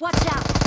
Watch out!